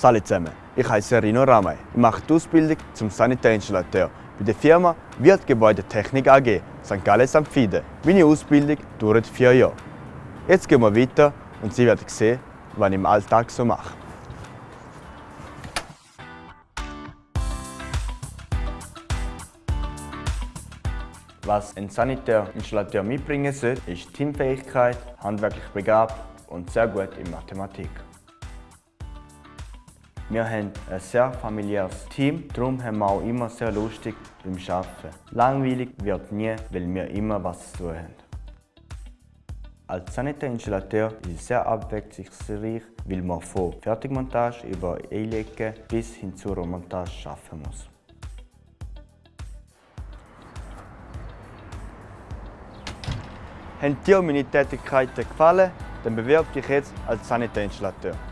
Salut zusammen, ich heiße Rino Ramay. Ich mache die Ausbildung zum Sanitärinstallateur bei der Firma Wirtgebäudetechnik AG St. Gallen St. Fide. Meine Ausbildung dauert vier Jahre. Jetzt gehen wir weiter und Sie werden sehen, was ich im Alltag so mache. Was ein Sanitärinstallateur mitbringen sollte, ist Teamfähigkeit, handwerklich begabt und sehr gut in Mathematik. Wir haben ein sehr familiäres Team, darum haben wir auch immer sehr lustig beim Arbeiten. Langweilig wird nie, weil wir immer was zu tun haben. Als Sanitärinstallateur ist es sehr abwechslungsreich, weil man von Fertigmontage über Einlegen bis hin zur Montage arbeiten muss. Haben dir meine Tätigkeiten gefallen, dann bewirb dich jetzt als Sanitärinstallateur.